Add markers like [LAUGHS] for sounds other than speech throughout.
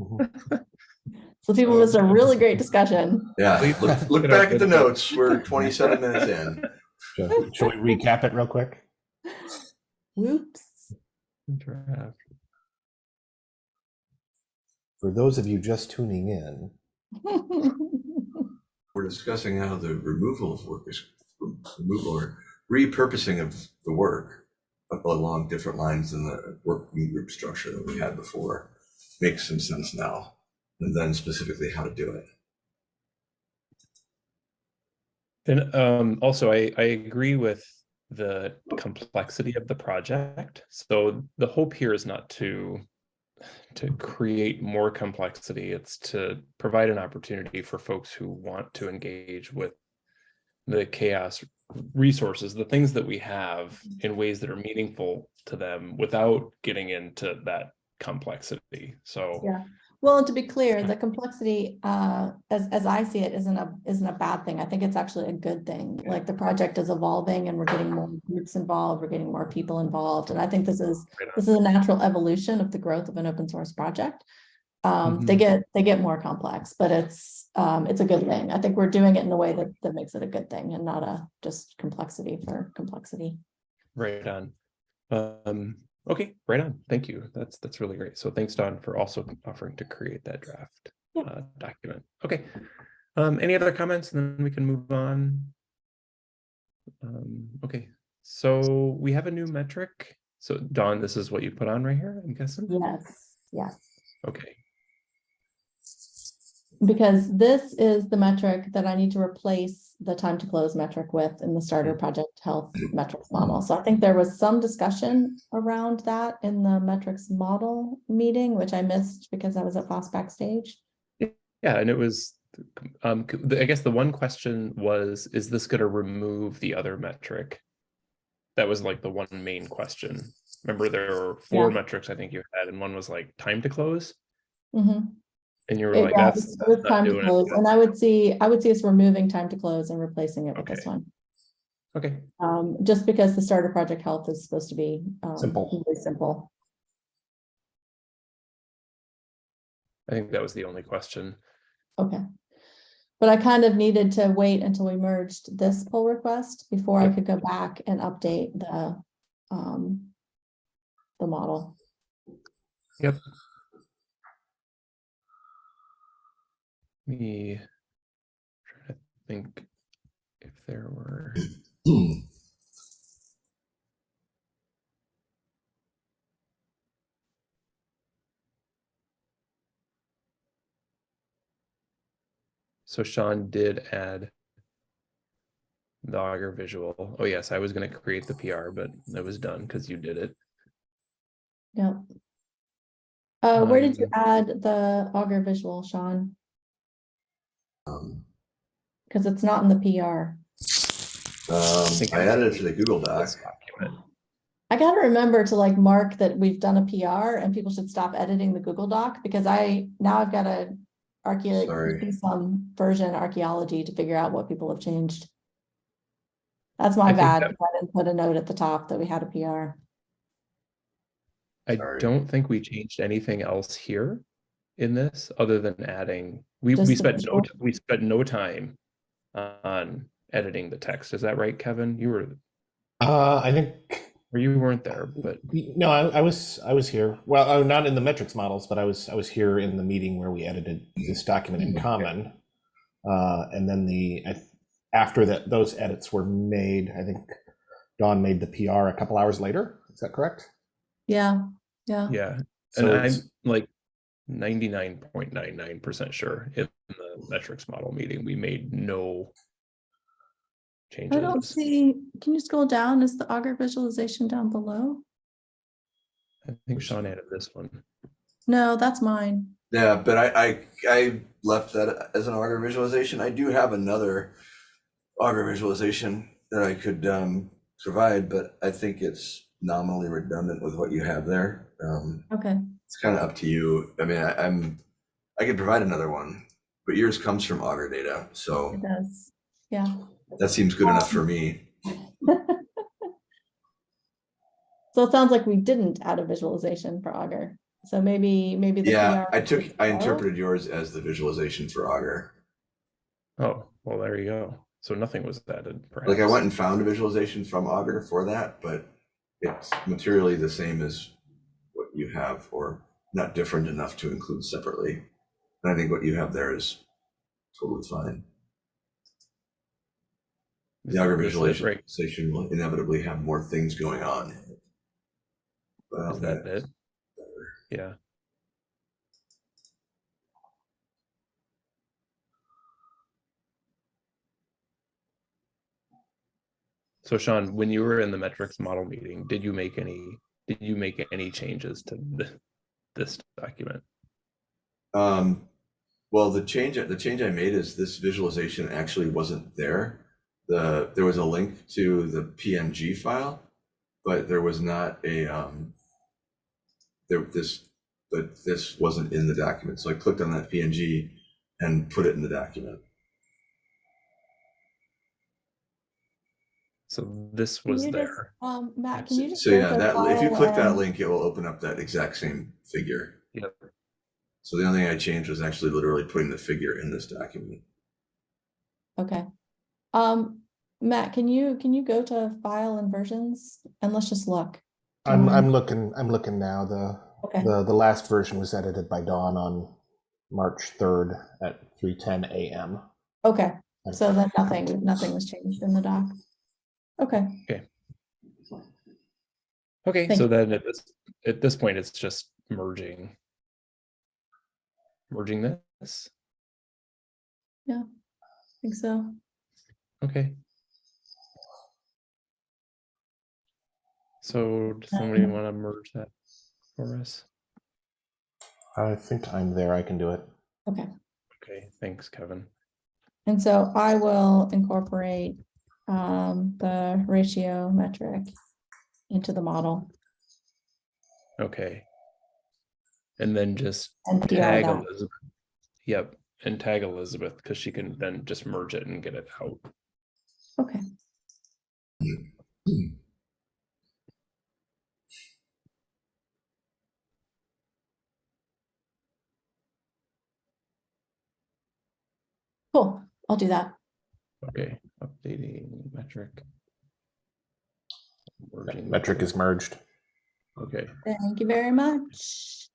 Mm-hmm. [LAUGHS] So people missed a really great discussion. Yeah, look, [LAUGHS] look look it up back at the notes. We're 27 minutes in. [LAUGHS] Shall shall we recap it real quick? Whoops. Draft. For those of you just tuning in, We're discussing how the removal of work is removal or repurposing of the work along different lines than the working group structure that we had before makes some sense now. And then specifically how to do it. And um, also, I, I agree with the complexity of the project. So the hope here is not to to create more complexity. It's to provide an opportunity for folks who want to engage with the CHAOSS resources, the things that we have in ways that are meaningful to them without getting into that complexity. So Yeah. Well, and to be clear, the complexity, uh, as, as I see it, isn't a, isn't a bad thing. I think it's actually a good thing. Like the project is evolving and we're getting more groups involved, we're getting more people involved. And I think this is, this is a natural evolution of the growth of an open source project. Um, they Mhm. get, they get more complex, but it's, um, it's a good thing. I think we're doing it in a way that, that makes it a good thing and not a just complexity for complexity. Right on. Um, okay, right on. Thank you. That's, that's really great. So thanks, Dawn, for also offering to create that draft Yeah. uh, document. Okay. Um, any other comments? And then we can move on. Um, okay, so we have a new metric. So Dawn, this is what you put on right here, I'm guessing? Yes, yes. Okay, Because this is the metric that I need to replace the time to close metric with in the starter project health metrics model. So I think there was some discussion around that in the metrics model meeting, which I missed because I was at FOSS backstage. yeah, and it was, um, I guess the one question was, is this gonna remove the other metric? That was like the one main question. Remember, there were four Yeah. metrics I think you had, and one was like time to close, Mhm. And you were It- like, yeah, that's. with time to doing it." close, and I would see, I would see us removing time to close and replacing it with this one. Okay, Um, just because the starter project health is supposed to be um, Simple. really simple. I think that was the only question. Okay. But I kind of needed to wait until we merged this pull request before I could go back and update the, um, the model. Yep. Me try to think if there were. [CLEARS THROAT] So Sean did add the Augur visual. Oh yes, I was gonna create the PR, but it was done because you did it. Yep. Uh, where did you Um, add the Augur visual, Sean? Um, Because it's not in the PR. um, think I I- added it to the Google Doc. This document. I gotta remember to like mark that we've done a PR and people should stop editing the Google Doc because I, now I've got to archae, Sorry. do some version archaeology to figure out what people have changed. That's I my think bad. that- I didn't put a note at the top that we had a PR. I Sorry. don't think we changed anything else here in this, other than adding, we, Just we spent no, we spent no time on editing the text. Is that right, Kevin? You were, uh, I think, or you weren't there, but, no, I, I was, I was here. Well, uh, not in the metrics models, but I was, I was here in the meeting where we edited this document in Okay. common. Uh, and then the, after that, those edits were made, I think Dawn made the PR a couple hours later. Is that correct? Yeah, yeah. yeah. And I'm like ninety-nine point nine nine percent sure in the metrics model meeting, we made no changes. I don't see, can you scroll down? Is the Augur visualization down below? I think Sean added this one. No, that's mine. Yeah, but I, I, I left that as an Augur visualization. I do have another Augur visualization that I could, um, provide, but I think it's nominally redundant with what you have there. Um, Okay, it's kind of up to you. I mean, I, I'm, I could provide another one, but yours comes from Augur data, so it does. Yeah. that seems good enough for um, me. [LAUGHS] So it sounds like we didn't add a visualization for Augur. So maybe, maybe the. Yeah, PR I took, I interpreted yours as the visualization for Augur. Oh, well, there you go. So nothing was added, perhaps. Like I went and found a visualization from Augur for that, but it's materially the same as what you have or not different enough to include separately. And I think what you have there is totally fine. The right? visualization will inevitably have more things going on. Well, Is that it? Yeah. So Sean, when you were in the metrics model meeting, did you make any, did you make any changes to the, this document? Um, well, the change, the change I made is this visualization actually wasn't there. The, there was a link to the PNG file, but there was not a, um, there, this, but this wasn't in the document. So I clicked on that PNG and put it in the document. So this was you just- there. Um, Matt, can you just? So yeah, that, if you click that link, it will open up that exact same figure. Yep. So the only thing I changed was actually literally putting the figure in this document. Okay. Um, Matt, can you, can you go to file and versions and let's just look? Do I'm, mind? I'm looking, I'm looking now. The, Okay, the, the last version was edited by Dawn on March 3rd at 3:10 a.m. okay, so then nothing, nothing was changed in the doc. Okay, Okay, Thank so you. then at this, at this point, it's just merging. Merging this, Yeah, I think so. okay. So does somebody Um, want to merge that for us? I think I'm there. I can do it. Okay, Okay, thanks, Kevin. and so I will incorporate um, the ratio metric into the model Okay. And then just and tag that. Elizabeth. Yep, and tag Elizabeth, because she can then just merge it and get it out. Okay, cool, I'll do that. Okay, updating metric. Merging Metric is merged. Okay, Thank you very much.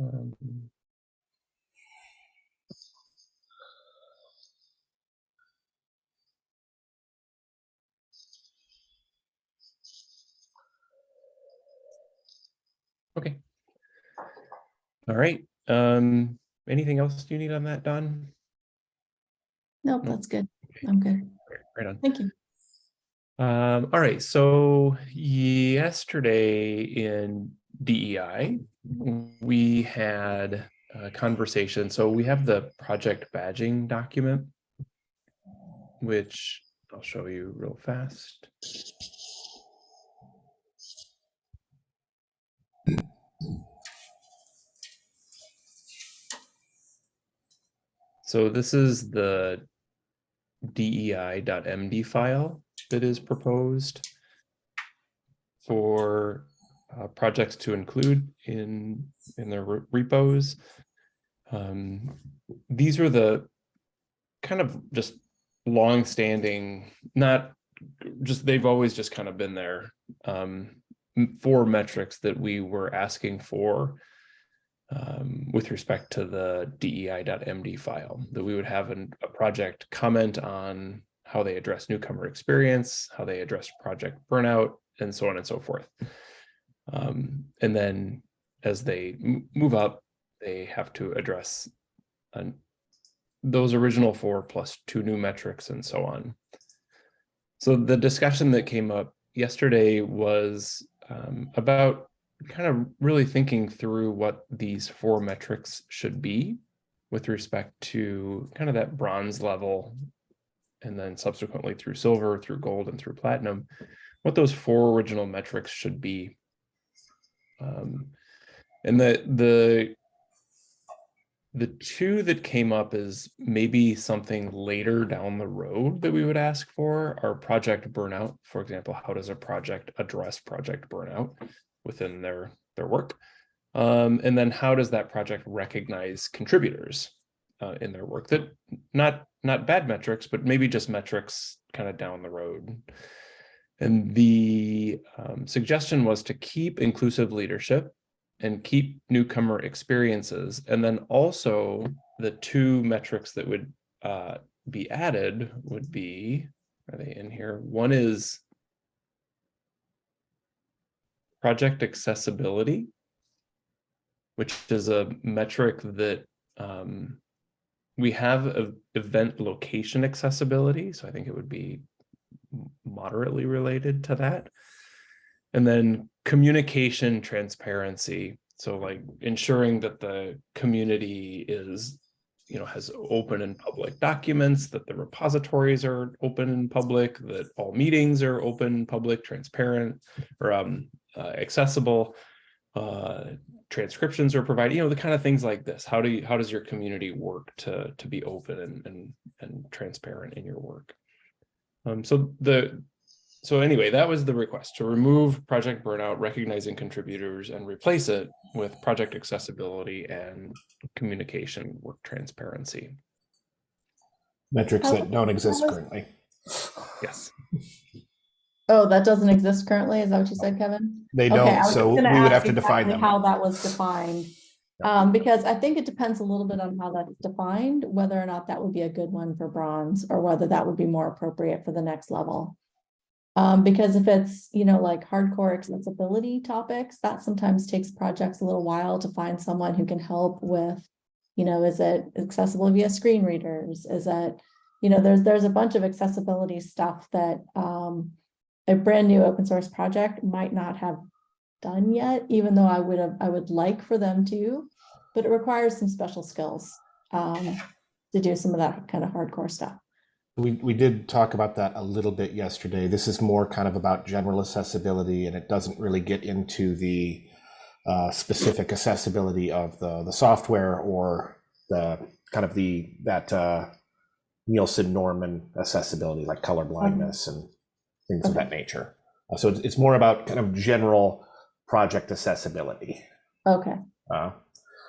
um, Okay. All right, um, anything else do you need on that, Dawn? Nope, No. that's good. I'm good. Right on. Thank you. Um, all right, so yesterday in DEI, we had a conversation. So we have the project badging document, which I'll show you real fast. So this is the dei.md file that is proposed for uh, projects to include in in their re- repos. Um, these are the kind of just long-standing, not just they've always just kind of been there. Um, four metrics that we were asking for um, with respect to the dei.md file, that we would have an, a project comment on how they address newcomer experience, how they address project burnout, and so on and so forth. Um, and then as they move up, they have to address an- those original four plus two new metrics and so on. So the discussion that came up yesterday was um, about kind of really thinking through what these four metrics should be with respect to kind of that bronze level and then subsequently through silver, through gold, and through platinum, what those four original metrics should be. Um, and the the the two that came up is maybe something later down the road that we would ask for are project burnout. For example, how does a project address project burnout within their, their work? Um, and then how does that project recognize contributors uh, in their work that not, not bad metrics, but maybe just metrics kind of down the road. And the um, suggestion was to keep inclusive leadership and keep newcomer experiences. And then also the two metrics that would uh, be added would be, are they in here? One is project accessibility, which is a metric that um, we have event location accessibility. So I think it would be moderately related to that. And then communication transparency. So like ensuring that the community is, you know, has open and public documents, that the repositories are open and public, that all meetings are open, public, transparent, or um, accessible. Uh, transcriptions are provided, you know, the kind of things like this. How do you, how does your community work to, to be open and, and, and transparent in your work? Um, so the, so anyway, that was the request to remove project burnout, recognizing contributors and replace it with project accessibility and communication work transparency. Metrics that don't exist currently. Yes. Oh, that doesn't exist currently? Is that what you said, Kevin? They Okay, I don't, was so we just gonna would ask have to define exactly them. How that was defined. Um, because I think it depends a little bit on how that's defined, whether or not that would be a good one for bronze or whether that would be more appropriate for the next level. Um, because if it's, you know, like hardcore accessibility topics, that sometimes takes projects a little while to find someone who can help with, you know, is it accessible via screen readers? Is it, you know, there's, there's a bunch of accessibility stuff that, um, a brand new open source project might not have done yet, even though I would have, I would like for them to, but it requires some special skills um, to do some of that kind of hardcore stuff. We, we did talk about that a little bit yesterday. This is more kind of about general accessibility and it doesn't really get into the uh, specific accessibility of the, the software or the kind of the, that uh, Nielsen Norman accessibility like color blindness and things of that nature. Uh, So it's, it's more about kind of general project accessibility. Okay, Uh,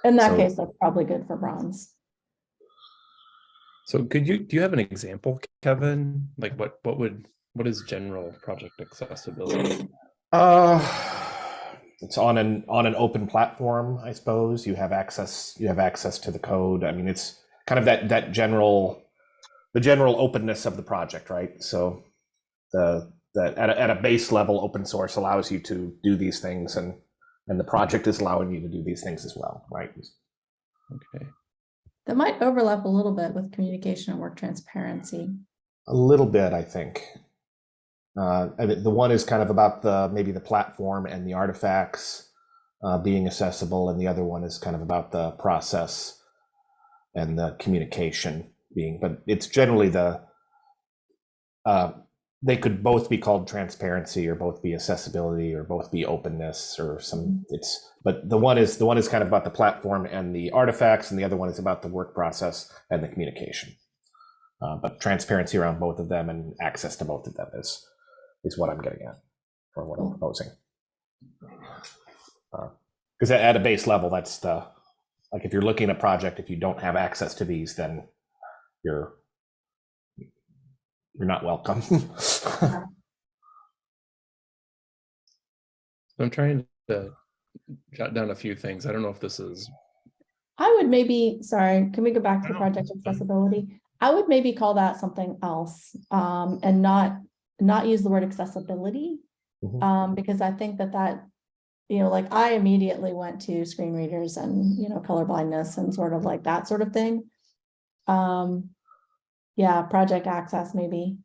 in that So- case, that's probably good for bronze. So could you, do you have an example, Kevin? Like what, what would, what is general project accessibility? Uh, it's on an on an open platform, I suppose. You have access. You have access to the code. I mean, it's kind of that that general, the general openness of the project, right? So, the the at a, at a base level, open source allows you to do these things, and and the project is allowing you to do these things as well, right? Okay. That might overlap a little bit with communication and work transparency. A little bit, I think. Uh, and it- the one is kind of about the maybe the platform and the artifacts uh, being accessible, and the other one is kind of about the process and the communication being. But it's generally the uh, they could both be called transparency, or both be accessibility, or both be openness, or some. It's but the one is the one is kind of about the platform and the artifacts, and the other one is about the work process and the communication. Uh, but transparency around both of them and access to both of them is is what I'm getting at, or what I'm proposing. Because at, at a base level, that's the like if you're looking at a project, if you don't have access to these, then you're you're not welcome. [LAUGHS] So I'm trying to jot down a few things. I don't know if this is, I would maybe, sorry, can we go back to No, project accessibility? I would maybe call that something else um, and not, not use the word accessibility. Mhm. Um, because I think that that, you know, like I immediately went to screen readers and, you know, color blindness and sort of like that sort of thing. Um, yeah, project access maybe.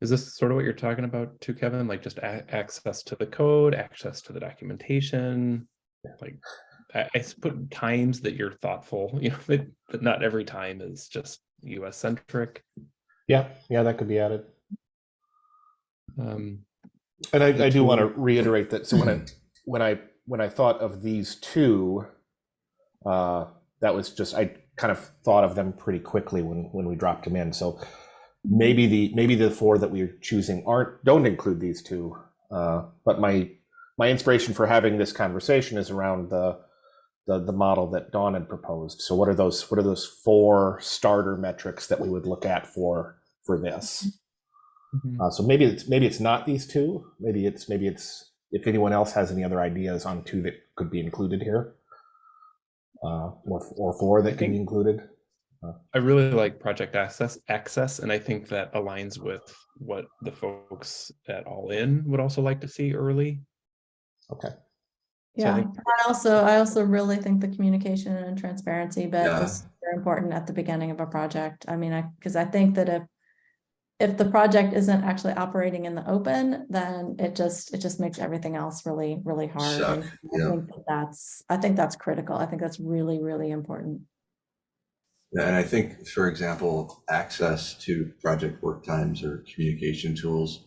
is this sort of what you're talking about too, Kevin? Like just access to the code, access to the documentation? Like, I put times that you're thoughtful, [LAUGHS] you know, that, that not every time is just US centric. yeah, yeah, that could be added. Um, And I, I do want to reiterate that. So when I when I when I thought of these two, uh, that was just I kind of thought of them pretty quickly when when we dropped them in. So maybe the maybe the four that we're choosing aren't don't include these two. Uh, but my my inspiration for having this conversation is around the the the model that Dawn had proposed. So what are those what are those four starter metrics that we would look at for for this? Mhm. Uh, so maybe it's maybe it's not these two. Maybe it's maybe it's if anyone else has any other ideas on two that could be included here, uh, or or four that can be included. I really like project access access, and I think that aligns with what the folks at All In would also like to see early. Okay. So I Yeah, think- I also, I also really think the communication and transparency bit Yeah. is very important at the beginning of a project. I mean, I, because I think that if if the project isn't actually operating in the open, then it just, it just makes everything else really, really hard. I yeah. think that That's, I think that's critical. I think that's really, really important. Yeah, And I think, for example, access to project work times or communication tools.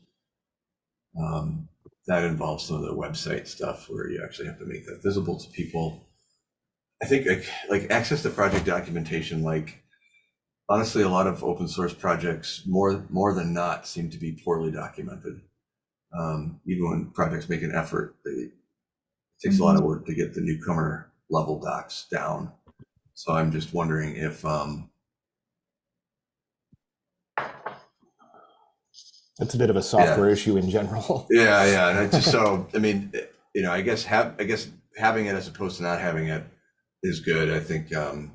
um, That involves some of the website stuff where you actually have to make that visible to people. I think like, like access to project documentation, like honestly, a lot of open source projects, more, more than not, seem to be poorly documented. Um, Even when projects make an effort, they, it takes a lot of work to get the newcomer level docs down. So I'm just wondering if, um, It's a bit of a software issue in general. [LAUGHS] yeah, yeah, and just, so, I mean, you know, I guess have, I guess having it as opposed to not having it is good, I think, um.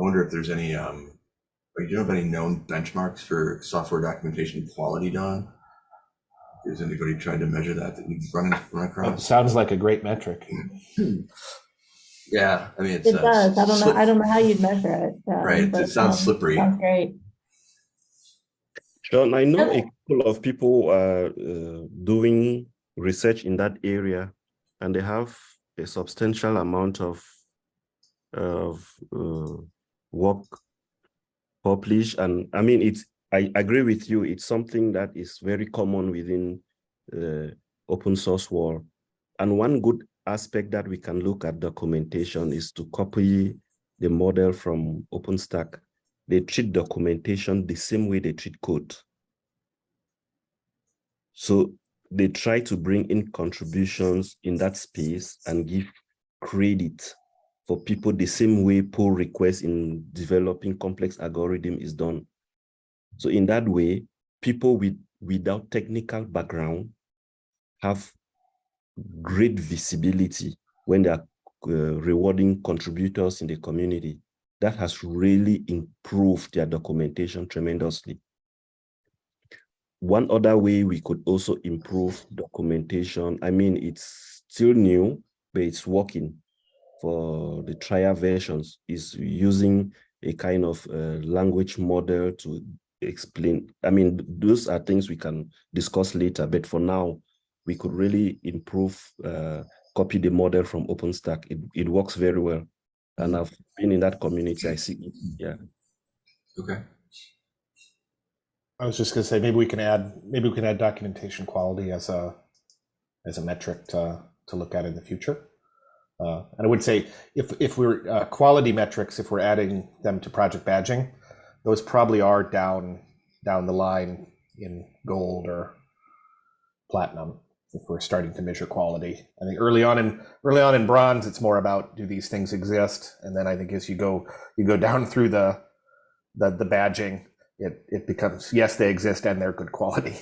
I wonder if there's any, um, like, do you have any known benchmarks for software documentation quality, Dawn? Is anybody trying to measure that that you've run, run It across? sounds like a great metric. [CLEARS THROAT] Yeah, I mean, it's. It uh, does. I don't know, slip- I don't know how you'd measure it. um, Right, it but, sounds um, slippery. Sounds great. John, I know a couple of people are uh, doing research in that area, and they have a substantial amount of of uh, work published. And I mean, it's I agree with you. It's something that is very common within the open source world. And one good aspect that we can look at documentation is to copy the model from OpenStack they treat documentation the same way they treat code. So they try to bring in contributions in that space and give credit for people the same way pull requests in developing complex algorithm is done. So in that way, people with without technical background have great visibility when they are uh, rewarding contributors in the community that has really improved their documentation tremendously. One other way we could also improve documentation, I mean, it's still new, but it's working for the trial versions, is using a kind of uh, language model to explain. I mean, those are things we can discuss later, but for now, we could really improve, uh, copy the model from OpenStack. It, it works very well and I've been in that community. I see, yeah. Okay, I was just gonna say, maybe we can add, maybe we can add documentation quality as a, as a metric to, to look at in the future. Uh, and I would say, if, if we're, uh, quality metrics, if we're adding them to project badging, those probably are down, down the line in gold or platinum, if we're starting to measure quality. I think early on in, early on in bronze, it's more about, do these things exist? And then I think as you go, you go down through the, the, the badging, it, it becomes, yes, they exist and they're good quality.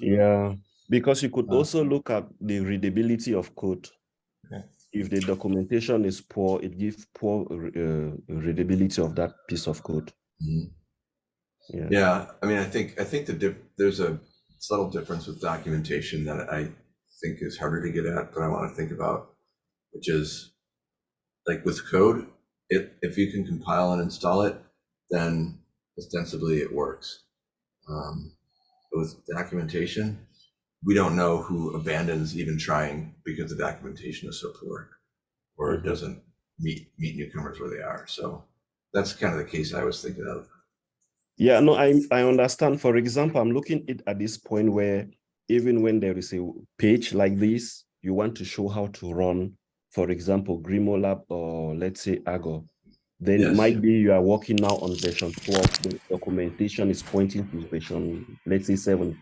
Yeah, because you could Uh, also look at the readability of code. If the documentation is poor, it gives poor uh, readability of that piece of code. Mhm. Yeah. Yeah, I mean, I think, I think the, there's a subtle difference with documentation that I think is harder to get at, but I want to think about, which is like with code, if, if you can compile and install it, then ostensibly it works. Um, but With documentation, we don't know who abandons even trying because the documentation is so poor, or it doesn't meet, meet newcomers where they are. So that's kind of the case I was thinking of. Yeah, no, I I understand. For example, I'm looking at at this point where even when there is a page like this, you want to show how to run, for example, GrimoireLab or let's say Argo, then it might be you are working now on version 12, the documentation is pointing to version, let's say seven.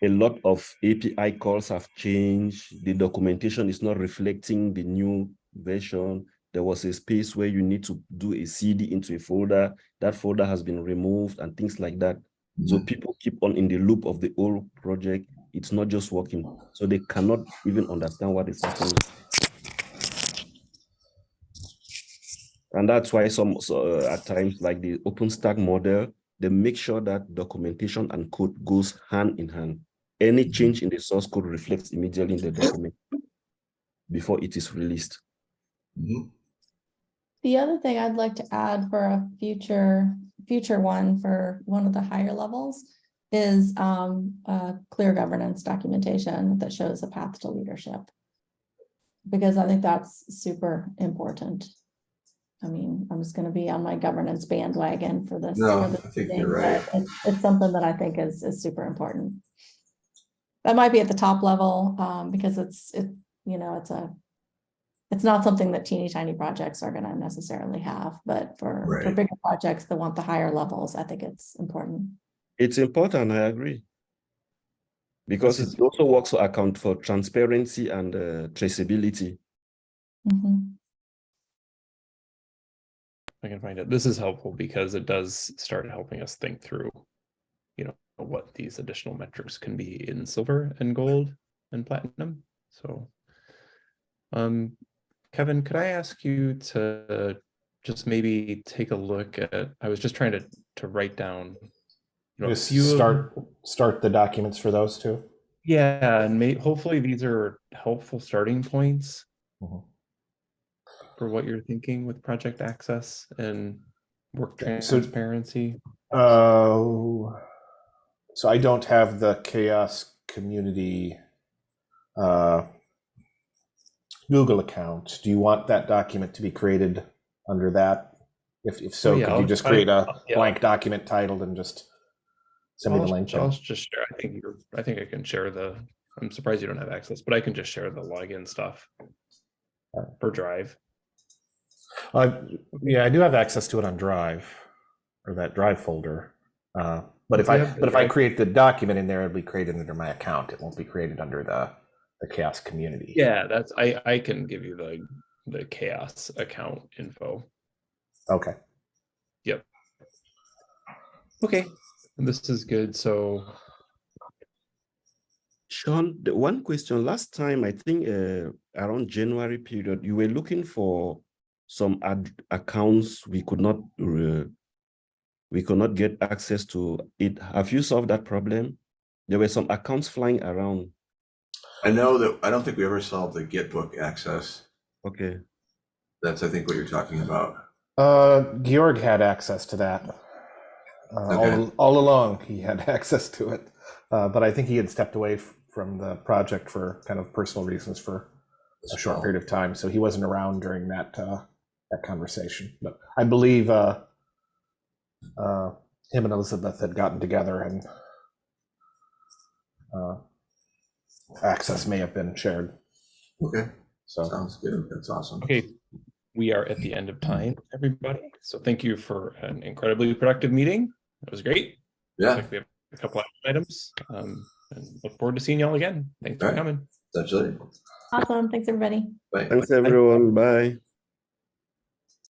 A lot of API calls have changed. The documentation is not reflecting the new version. There was a space where you need to do a CD into a folder. That folder has been removed and things like that. So people keep on in the loop of the old project. It's not just working. So they cannot even understand what is happening. And that's why some so, uh, at times like the OpenStack model, they make sure that documentation and code goes hand in hand. Any change in the source code reflects immediately in the document before it is released. Mhm. The other thing I'd like to add for a future, future one for one of the higher levels is um, a clear governance documentation that shows a path to leadership. Because I think that's super important. I mean, I'm just gonna be on my governance bandwagon for this. No, for this I think meeting, you're right. It's, it's something that I think is, is super important. That might be at the top level, um, because it's, it, you know, it's a, it's not something that teeny tiny projects are gonna necessarily have, but for, for bigger projects that want the higher levels, I think it's important. It's important, I agree. Because it also works to account for transparency and uh, traceability. Mhm. I can find it. This is helpful because it does start helping us think through, you know, what these additional metrics can be in silver and gold and platinum. So, um, Kevin, could I ask you to just maybe take a look at, I was just trying to, to write down, you know, Just few of- start, start the documents for those two. Yeah, and may, hopefully these are helpful starting points Mhm. for what you're thinking with project access and work so- transparency. Uh, so I don't have the CHAOSS community uh, Google account. Do you want that document to be created under that? If, if so, Oh, yeah, could you I'll- just create a yeah. blank document titled and just send me the link? I'll just share, I think you're, I think I can share the, I'm surprised you don't have access, but I can just share the login stuff. For Drive. Uh, yeah, I do have access to it on Drive or that Drive folder. Uh, but if You I have the but if I create the document in there, it'll be created under my account. It won't be created under the the CHAOSS community. Yeah, that's, I, I can give you the, the CHAOSS account info. Okay. Yep. Okay, and this is good, so, Sean, the one question, last time, I think uh, around January period, you were looking for some ad accounts we could not uh, we could not get access to it. Have you solved that problem? There were some accounts flying around. I know that, I don't think we ever solved the Gitbook access. Okay. That's, I think, what you're talking about. Uh, Georg had access to that. Uh, Okay. all, all along, he had [LAUGHS] access to it. Uh, but I think he had stepped away from the project for kind of personal reasons for a short period of time. So he wasn't around during that uh, that conversation. But I believe uh, uh, him and Elizabeth had gotten together and uh, access may have been shared. Okay, So sounds good. That's awesome. okay. We are at the end of time, everybody, so thank you for an incredibly productive meeting. It was great. Yeah, like we have a couple of items, um, and look forward to seeing y'all again. Thanks for Alright. coming. that's it. Awesome, thanks, everybody. Bye. Thanks, everyone. Bye.